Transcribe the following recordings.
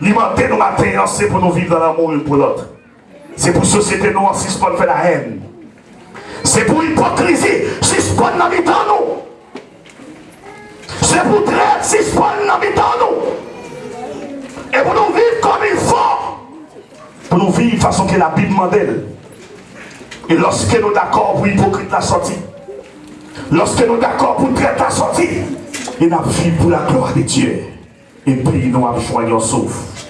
L'imenter nous matin, c'est pour nous vivre dans l'amour une pour l'autre. C'est pour la société nous, si ce faire la haine. C'est pour l'hypocrisie, si ce pas dans nous. C'est pour traite, si ce pas dans nous. Et pour nous vivre comme il faut. Pour nous vivre de façon que la Bible demande. Et lorsque nous d'accord pour hypocrite la sortie, lorsque nous d'accord pour traite la sortie, il a vie pour la gloire de Dieu. Et puis nous avons un sauf.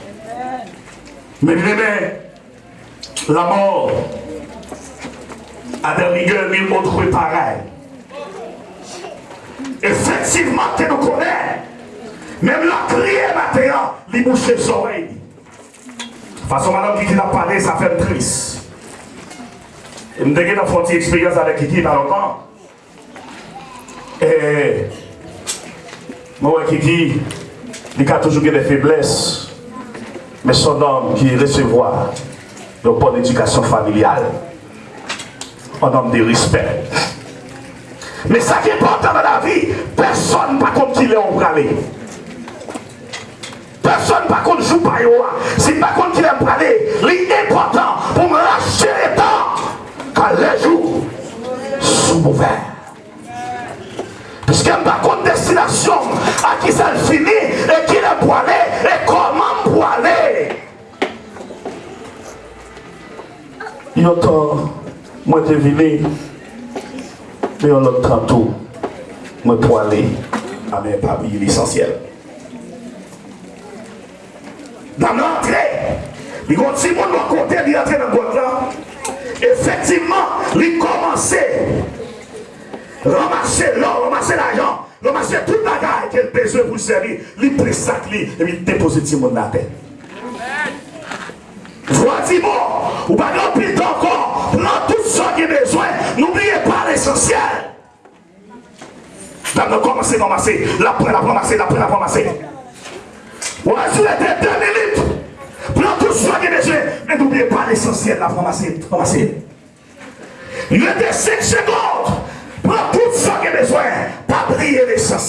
Mais bien la mort a des rigueurs mille autres pareil. Effectivement, tu nous connais. Même la prière maintenant, il bouche les oreilles. De toute façon, madame qui a parlé, ça fait triste. Je me suis fait une expérience avec Kiki dans longtemps. Et moi, Kiki, il a toujours des faiblesses. Mais son homme qui recevoir une bonne éducation familiale, un homme de respect. Mais ça qui est important dans la vie, personne pas comme qui est en. Personne pas contre joue pas Si pas contre qui est parler, l'important pour me lâcher les temps quand les jours sont ouverts. Parce a pas contre destination à qui ça finit et qui est poilé et comment poilé. Il y a temps, moi je venu, mais on a tantôt, moi poilé, à mes papiers l'essentiel. Dans l'entrée, il y a un petit monde de côté, il est dans le là. Effectivement, il commençait ramasser l'or, ramasser l'argent, Non, Lo manche tout bagay ke l bezwe pou seri, li presak li, e mi depose ti moun la pe. Vwa ti moun, ou bagan pi donkon, lan tout sa ki bezwe, n'oubliye pa l'esensyel. Dame nan komanse, komanse, la pre la komanse, la pre la komanse. Ou anjou ete den elit, Plan tout swa gen deje, men n'oubliye pa l'esensyen la franmase. Franmase. Yon de 5 seconde,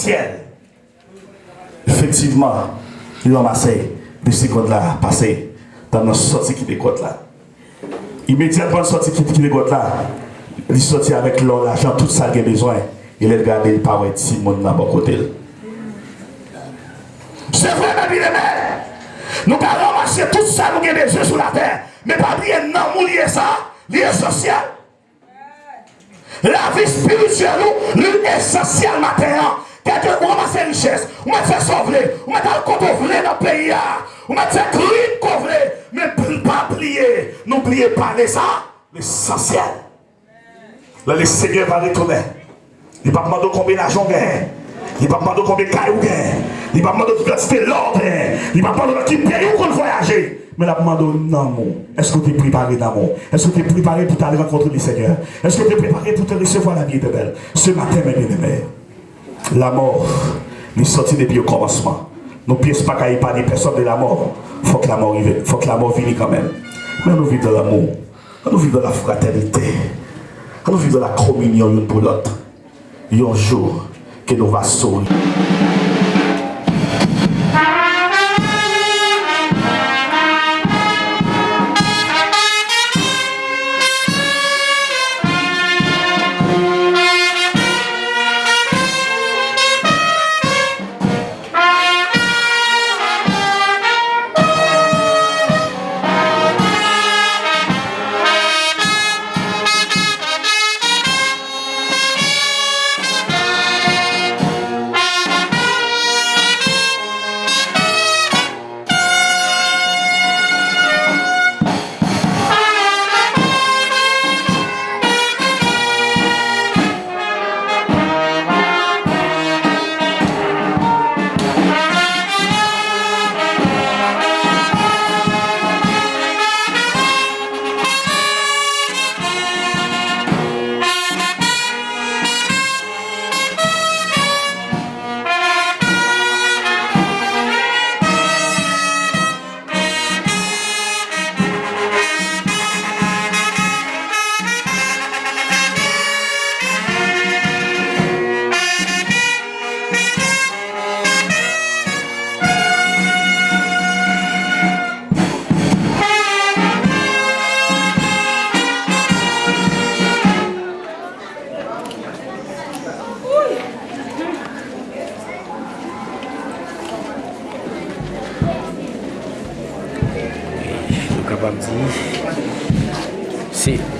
l'essentiel. Effectivement, il a ramassé, de secondes là, passé dans notre sortie qui décote là. Immédiatement, sortie qui décote là, il sortit avec l'or, l'argent, tout ça qu'il a besoin. Il a regardé le parent de Simon dans mon côté. C'est vrai, mes bien Nous allons ramasser tout ça nous avons besoin sur la terre. Mais pas bien, non, nous lier ça, lié social. La vie spirituelle, nous, l'essentiel matin. Quelqu'un qui ramasse richesse, on va faire sauver, on va faire compte dans le pays, on va faire crime qu'on mais pas plier, n'oubliez pas les ça, l'essentiel. Là, le Seigneur va retourner. Il ne va pas demander combien d'argent gagne. Il ne va pas demander combien de cailloux gagne. Il ne va pas demander quantité l'ordre. Il ne va pas demander qui paye ou qu'on voyager. Mais la demande non, est-ce que tu es préparé d'amour Est-ce que tu es préparé pour aller rencontrer le Seigneur? Est-ce que tu es préparé pour te recevoir la vie éternelle Ce matin, mes bien-aimés, la mort, est sortie depuis le commencement. Nous ne pièces pas qu'il pas des personnes de la mort. Il faut que la mort vienne. faut que la mort vienne quand même. Mais nous vivons dans l'amour. Nous vivons dans la fraternité. Nous vivons dans la communion l'une pour l'autre. Il y a un jour que nous allons sauver.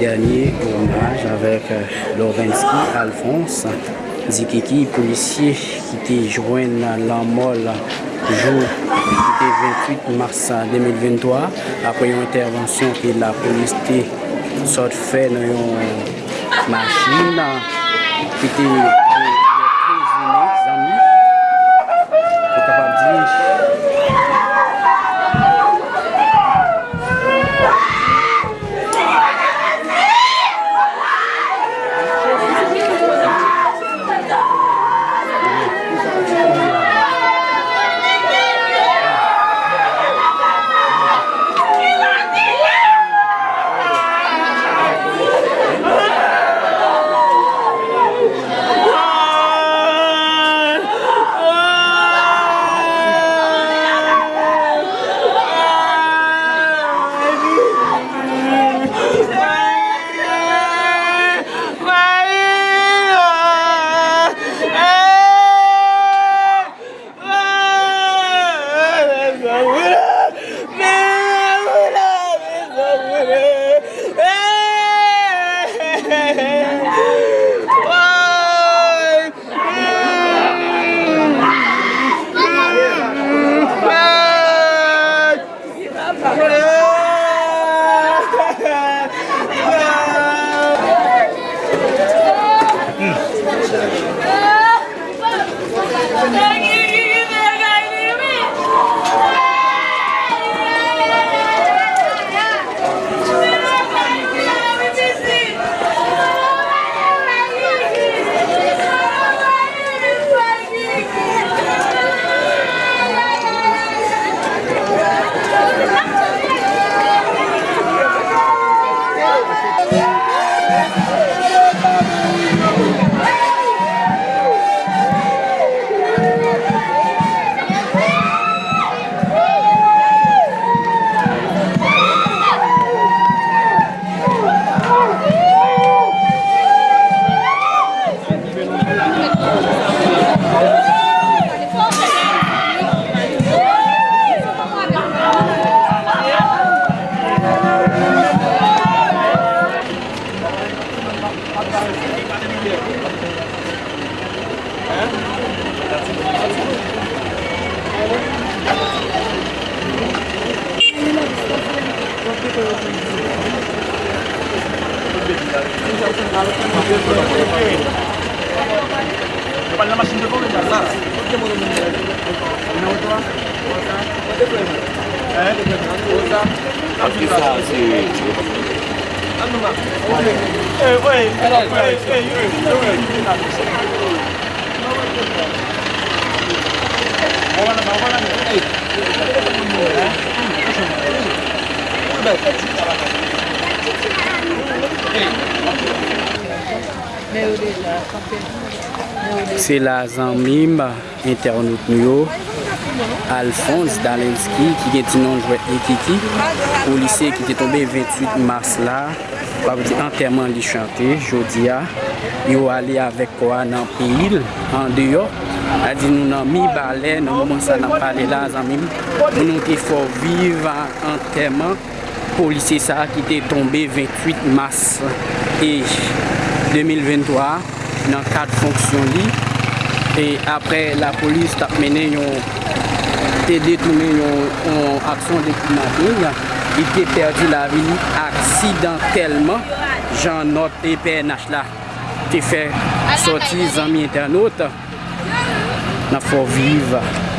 Dernier hommage avec euh, Lovensky Alphonse, Zikiki, policier qui était joint à la mort jour 28 mars 2023 après une intervention que la police a fait dans une machine qui était Igual la machine de bombe ya está. ¿Por qué modo mundial? ¿Una otra? ¿Otra? ¿Cuánto problema? ¿Eh? ¿Otra? Aquí está, sí. Ando más. Eh, güey. Eh, güey. Eh, güey. Ovala, ovala. Eh. Ovala. Se la zanmim internet nou yo Alphonse Dalenski ki gen ti nan jwet Ekiti Ou lise ki te tombe 28 mars la Wap di anterman li chante Jodi ya Yo ale avek kwa nan pil An deyo A di nou nan mi bale Nan mouman sa nan pale la zanmim Nou nou te fò vive anterman polise sa ki te tombe 28 mars e 2023 nan kat fonksyon li. E apre la polise tap mene yon te detoume yon, yon aksyon de klimatik li te perdi la vini aksidantelman jan not e PNH la te fe soti zami internaut nan fò vive.